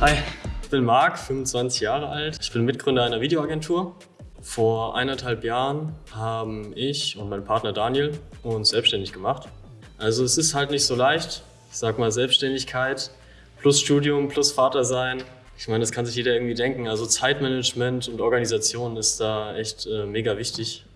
Hi, ich bin Marc, 25 Jahre alt. Ich bin Mitgründer einer Videoagentur. Vor eineinhalb Jahren haben ich und mein Partner Daniel uns selbstständig gemacht. Also es ist halt nicht so leicht. Ich sag mal Selbstständigkeit plus Studium plus Vater sein. Ich meine, das kann sich jeder irgendwie denken. Also Zeitmanagement und Organisation ist da echt äh, mega wichtig.